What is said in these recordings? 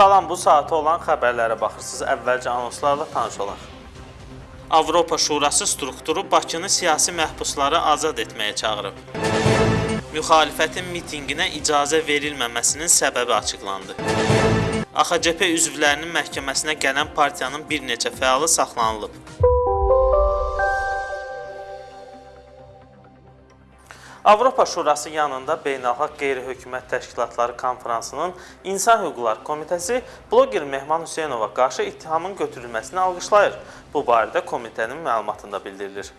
Salam, bu saata olan xəbərlərə baxırsınız. Əvvəlcə anonslarla tanış olaq. Avropa Şurası strukturu Bakını siyasi məhbusları azad etməyə çağırıb. Müxalifətin mitinqinə icazə verilməməsinin səbəbi açıqlandı. AXCP üzvlərinin məhkəməsinə gələn partiyanın bir neçə fəalı saxlanılıb. Avropa Şurası yanında Beynəlxalq Qeyri-Hökumət Təşkilatları Konfransının İnsan Hüquqları Komitəsi bloger Mehman Hüseynova qarşı ittihamın götürülməsini alqışlayır. Bu barədə komitənin məlumatında bildirilir.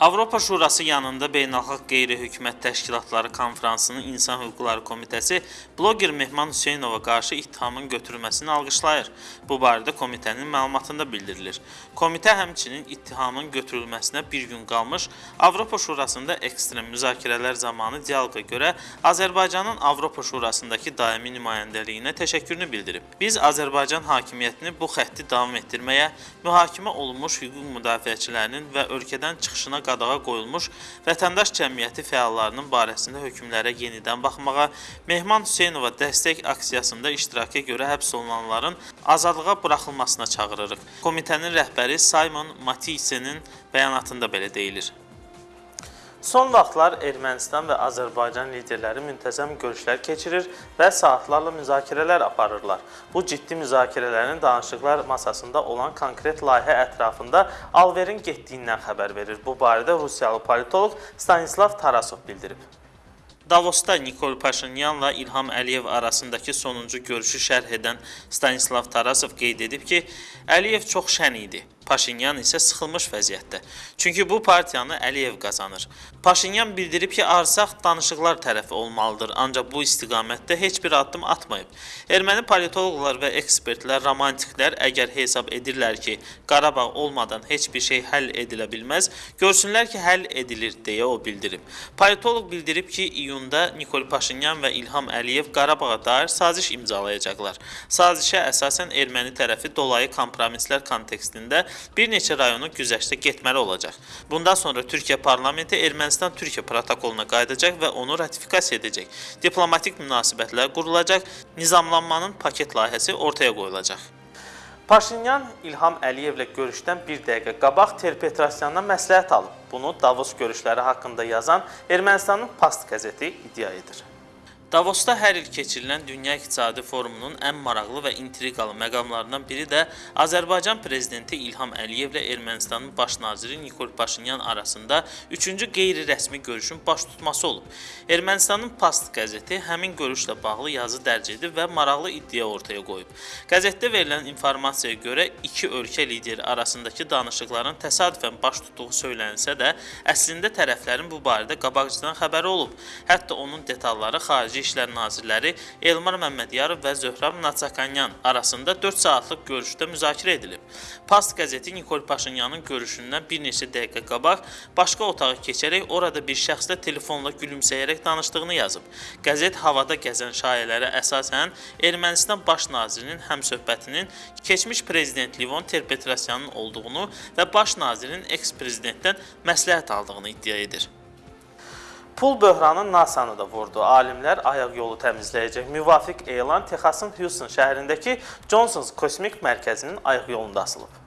Avropa Şurası yanında Beynəlxalq Qeyri-Hökumət Təşkilatları Konfransının İnsan Hüquqları Komitəsi bloger Mehman Hüseynova qarşı ittihamın götürülməsini alqışlayır. Bu barədə komitənin məlumatında bildirilir. Komitə həmçinin ittihamın götürülməsinə bir gün qalmış Avropa Şurasında ekstrem müzakirələr zamanı dialoqa görə Azərbaycanın Avropa Şurasındakı daimi nümayəndəliyinə təşəkkürünü bildirib. Biz Azərbaycan hakimiyyətini bu xətti davam etdirməyə, mühakimə olunmuş hüquq müdafiəçilərinin və ölkədən çıxışına qadağa qoyulmuş vətəndaş cəmiyyəti fəallarının barəsində hökmlərə yenidən baxmağa, Mehman Hüseynova dəstək aksiyasında iştiraka görə həbs olunanların azadlığa buraxılmasına çağırırıq. Komitənin rəhbəri Simon Matisse-nin bəyanatında belə deyilir. Son vaxtlar Ermənistan və Azərbaycan liderləri müntəzəm görüşlər keçirir və saatlarla müzakirələr aparırlar. Bu ciddi müzakirələrin danışıqlar masasında olan konkret layihə ətrafında alverin getdiyindən xəbər verir. Bu barədə Rusiyalı politoloq Stanislav Tarasov bildirib. Davosda Nikol Paşinyanla İlham Əliyev arasındakı sonuncu görüşü şərh edən Stanislav Tarasov qeyd edib ki, Əliyev çox şən idi. Paşinyan isə sıxılmış vəziyyətdə. Çünki bu partiyanı Əliyev qazanır. Paşinyan bildirib ki, arsaq danışıqlar tərəfi olmalıdır, ancaq bu istiqamətdə heç bir addım atmayıb. Erməni politoloqlar və ekspertlər, romantiklər əgər hesab edirlər ki, Qarabağ olmadan heç bir şey həll edilə bilməz, görsünlər ki, həll edilir deyə o bildirib. Politoloq bildirib ki, iyunda Nikol Paşinyan və İlham Əliyev Qarabağa dair saziş imzalayacaqlar. Sazişə əsasən erməni tərəfi dolayı kompromislər kontekstində bir neçə rayonu güzəştə getməli olacaq. Bundan sonra Türkiyə parlamenti Ermənistan-Türkiyə protokoluna qayıdacaq və onu ratifikasiya edəcək. Diplomatik münasibətlər qurulacaq, nizamlanmanın paket layihəsi ortaya qoyulacaq. Paşinyan İlham Əliyevlə görüşdən bir dəqiqə qabaq Terpetrosyandan məsləhət alıb. Bunu Davos görüşləri haqqında yazan Ermənistanın Past qəzeti iddia edir. Davosda hər il keçirilən Dünya İqtisadi Forumunun ən maraqlı və intriqalı məqamlarından biri də Azərbaycan prezidenti İlham Əliyevlə Ermənistanın baş naziri Nikol Paşinyan arasında üçüncü qeyri-rəsmi görüşün baş tutması olub. Ermənistanın Past qəzeti həmin görüşlə bağlı yazı dərc edib və maraqlı iddia ortaya qoyub. Qəzetdə verilən informasiyaya görə iki ölkə lideri arasındakı danışıqların təsadüfən baş tutduğu söylənsə də, əslində tərəflərin bu barədə qabaqcadan xəbəri olub. Hətta onun detalları xarici Xarici İşlər Nazirləri Elmar Məmmədiyarov və Zöhrab Natsakanyan arasında 4 saatlıq görüşdə müzakirə edilib. Past qəzeti Nikol Paşinyanın görüşündən bir neçə dəqiqə qabaq başqa otağa keçərək orada bir şəxslə telefonla gülümsəyərək danışdığını yazıb. Qəzet havada gəzən şayələrə əsasən Ermənistan baş nazirinin həmsöhbətinin keçmiş prezident Livon Terpetrosyanın olduğunu və baş nazirin eks-prezidentdən məsləhət aldığını iddia edir. Pul böhranı NASA-nı da vurdu. Alimlər ayaq yolu təmizləyəcək müvafiq elan Texasın Houston şəhərindəki Johnsons Kosmik Mərkəzinin ayaq yolunda asılıb.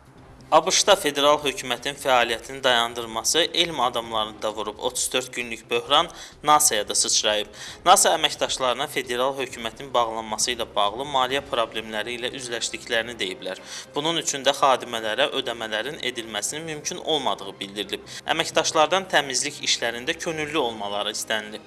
ABŞ-da federal hökumətin fəaliyyətini dayandırması elm adamlarını da vurub. 34 günlük böhran NASA-ya da sıçrayıb. NASA əməkdaşlarına federal hökumətin bağlanması ilə bağlı maliyyə problemləri ilə üzləşdiklərini deyiblər. Bunun üçün də xadimələrə ödəmələrin edilməsinin mümkün olmadığı bildirilib. Əməkdaşlardan təmizlik işlərində könüllü olmaları istənilib.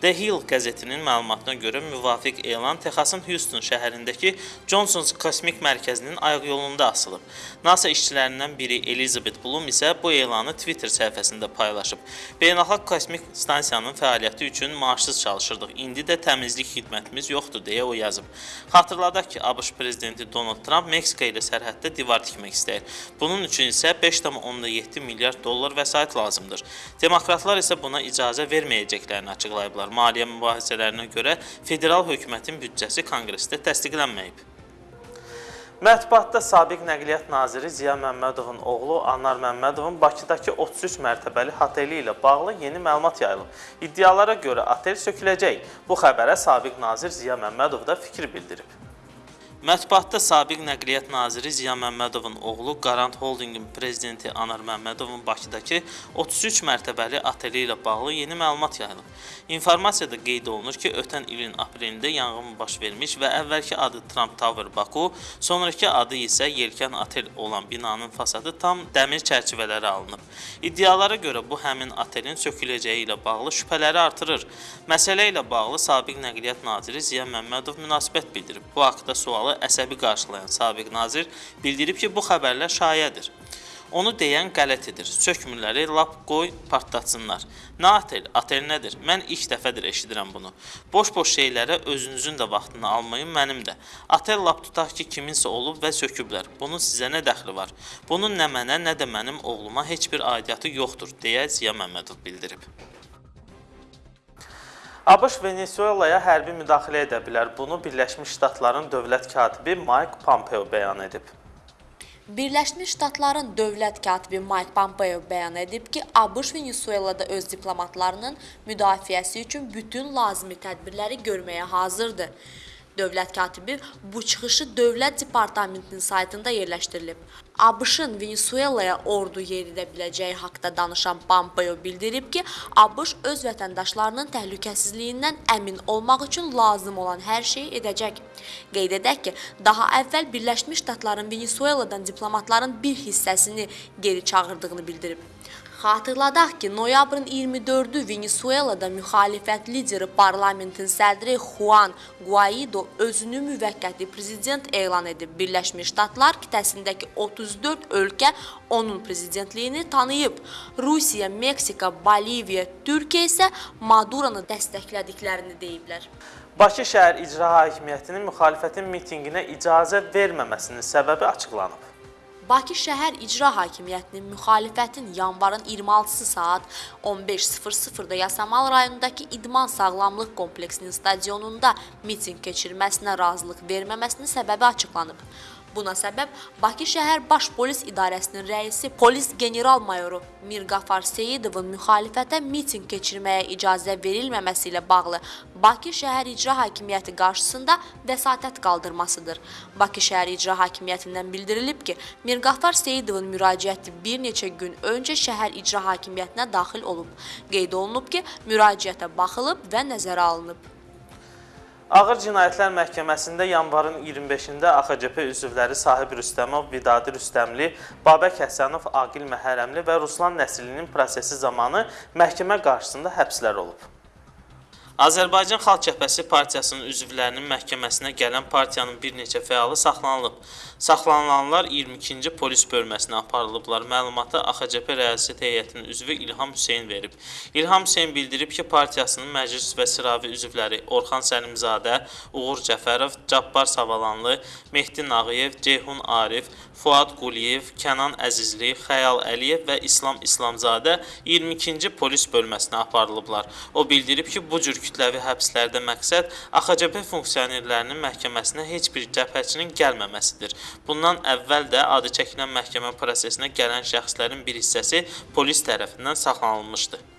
The Hill qəzetinin məlumatına görə müvafiq elan Texasın Houston şəhərindəki Johnsons Kosmik Mərkəzinin ayaq yolunda asılıb. NASA işçilərindən biri Elizabeth Bloom isə bu elanı Twitter səhifəsində paylaşıb. Beynəlxalq kosmik stansiyanın fəaliyyəti üçün maaşsız çalışırdıq. İndi də təmizlik xidmətimiz yoxdur deyə o yazıb. Xatırladaq ki, ABŞ prezidenti Donald Trump Meksika ilə sərhəddə divar tikmək istəyir. Bunun üçün isə 5,7 milyard dollar vəsait lazımdır. Demokratlar isə buna icazə verməyəcəklərini açıqlayıblar. Maliyyə mübahisələrinə görə federal hökumətin büdcəsi konqresdə təsdiqlənməyib. Mətbuatda sabiq Nəqliyyat Naziri Ziya Məmmədovun oğlu Anar Məmmədovun Bakıdakı 33 mərtəbəli oteli ilə bağlı yeni məlumat yayılıb. İddialara görə otel söküləcək. Bu xəbərə sabiq nazir Ziya Məmmədov da fikir bildirib. Mətbuatda sabiq Nəqliyyat naziri Ziya Məmmədovun oğlu Qarant Holdinqin prezidenti Anar Məmmədovun Bakıdakı 33 mərtəbəli ateli ilə bağlı yeni məlumat yayılıb. İnformasiyada qeyd olunur ki, ötən ilin aprelində yanğın baş vermiş və əvvəlki adı Trump Tower Baku, sonrakı adı isə Yelkən Otel olan binanın fasadı tam dəmir çərçivələri alınıb. İddialara görə bu həmin otelin söküləcəyi ilə bağlı şübhələri artırır. Məsələ ilə bağlı sabiq Nəqliyyat naziri Ziya Məmmədov münasibət bildirib. Bu haqda sualı əsəbi qarşılayan sabiq nazir bildirib ki, bu xəbərlər şayədir. Onu deyən qələtidir. Sökmürləri lap qoy partlatsınlar. Nə otel, otel nədir? Mən ilk dəfədir eşidirəm bunu. Boş-boş şeylərə özünüzün də vaxtını almayın, mənim də. Otel lap tutaq ki, kiminsə olub və söküblər. Bunun sizə nə dəxli var? Bunun nə mənə, nə də mənim oğluma heç bir aidiyyatı yoxdur, deyə Ziya Məmmədov bildirib. ABŞ Venezuelaya hərbi müdaxilə edə bilər. Bunu Birləşmiş Ştatların dövlət katibi Mike Pompeo bəyan edib. Birləşmiş Ştatların dövlət katibi Mike Pompeo bəyan edib ki, ABŞ Venezuelada öz diplomatlarının müdafiəsi üçün bütün lazımi tədbirləri görməyə hazırdır. Dövlət katibi bu çıxışı Dövlət Departamentinin saytında yerləşdirilib. ABŞ-ın Venezuelaya ordu yeridə biləcəyi haqqında danışan Pompeo bildirib ki, ABŞ öz vətəndaşlarının təhlükəsizliyindən əmin olmaq üçün lazım olan hər şeyi edəcək. Qeyd edək ki, daha əvvəl Birləşmiş Ştatların Venezueladan diplomatların bir hissəsini geri çağırdığını bildirib. Xatırladaq ki, noyabrın 24-ü Venezuelada müxalifət lideri parlamentin sədri Juan Guaido özünü müvəqqəti prezident elan edib. Birləşmiş Ştatlar qitəsindəki 34 ölkə onun prezidentliyini tanıyıb. Rusiya, Meksika, Boliviya, Türkiyə isə Maduranı dəstəklədiklərini deyiblər. Bakı şəhər icra hakimiyyətinin müxalifətin mitinqinə icazə verməməsinin səbəbi açıqlanıb. Bakı şəhər icra hakimiyyətinin müxalifətin yanvarın 26-sı saat 15:00-da Yasamal rayonundakı İdman Sağlamlıq Kompleksinin stadionunda mitinq keçirməsinə razılıq verməməsinin səbəbi açıqlanıb. Buna səbəb Bakı şəhər Baş Polis İdarəsinin rəisi polis general-mayoru Mirqafar Seyidovun müxalifətə mitinq keçirməyə icazə verilməməsi ilə bağlı Bakı şəhər icra hakimiyyəti qarşısında vəsatət qaldırmasıdır. Bakı şəhər icra hakimiyyətindən bildirilib ki, Mirqafar Seyidovun müraciəti bir neçə gün öncə şəhər icra hakimiyyətinə daxil olub. Qeyd olunub ki, müraciətə baxılıb və nəzərə alınıb. Ağır Cinayətlər Məhkəməsində yanvarın 25-də AXCP üzvləri Sahib Rüstəmov, Vidadi Rüstəmli, Babək Həsənov, Aqil Məhərəmli və Ruslan Nəslinin prosesi zamanı məhkəmə qarşısında həbslər olub. Azərbaycan Xalq Cəbhəsi partiyasının üzvlərinin məhkəməsinə gələn partiyanın bir neçə fəalı saxlanılıb. Saxlanılanlar 22-ci polis bölməsinə aparılıblar. Məlumatı AXCP rəissiyyət heyətinin üzvü İlham Hüseyn verib. İlham Hüseyn bildirib ki, partiyasının məclis və sıravi üzvləri Orxan Səlimzadə, Uğur Cəfərov, Cabbar Savalanlı, Mehdi Nağıyev, Ceyhun Arif, Fuad Quliyev, Kənan Əzizli, Xəyal Əliyev və İslam İslamzadə 22-ci polis bölməsinə aparılıblar. O bildirib ki, bu cür kütləvi həbslərdə məqsəd AXCP funksionerlərinin məhkəməsinə heç bir cəbhəçinin gəlməməsidir. Bundan əvvəl də adı çəkilən məhkəmə prosesinə gələn şəxslərin bir hissəsi polis tərəfindən saxlanılmışdı.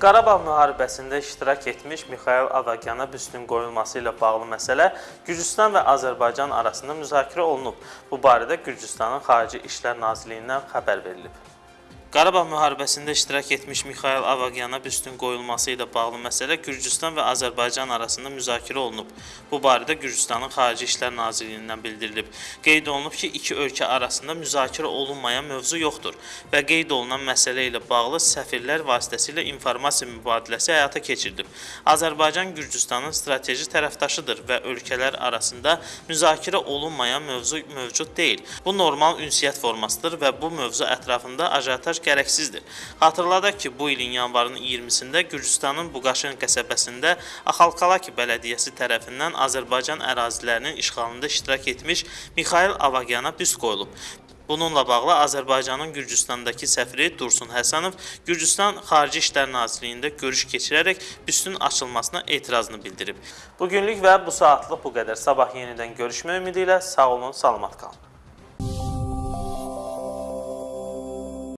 Qarabağ müharibəsində iştirak etmiş Mixail Avagyana büstün qoyulması ilə bağlı məsələ Gürcüstan və Azərbaycan arasında müzakirə olunub. Bu barədə Gürcüstanın Xarici İşlər Nazirliyindən xəbər verilib. Qarabağ müharibəsində iştirak etmiş Mixail Avagyana büstün qoyulması ilə bağlı məsələ Gürcüstan və Azərbaycan arasında müzakirə olunub. Bu barədə Gürcüstanın Xarici İşlər Nazirliyindən bildirilib. Qeyd olunub ki, iki ölkə arasında müzakirə olunmayan mövzu yoxdur və qeyd olunan məsələ ilə bağlı səfirlər vasitəsilə informasiya mübadiləsi həyata keçirilib. Azərbaycan Gürcüstanın strateji tərəfdaşıdır və ölkələr arasında müzakirə olunmayan mövzu mövcud deyil. Bu normal ünsiyyət formasıdır və bu mövzu ətrafında ajataj gərəksizdir. Xatırladaq ki, bu ilin yanvarının 20-sində Gürcüstanın Buqaşen qəsəbəsində Axalkalaki bələdiyyəsi tərəfindən Azərbaycan ərazilərinin işğalında iştirak etmiş Mixail Avagyana büst qoyulub. Bununla bağlı Azərbaycanın Gürcüstandakı səfiri Dursun Həsənov Gürcüstan Xarici İşlər Nazirliyində görüş keçirərək büstün açılmasına etirazını bildirib. Bu günlük və bu saatlıq bu qədər. Sabah yenidən görüşmək ümidi ilə sağ olun, salamat qalın.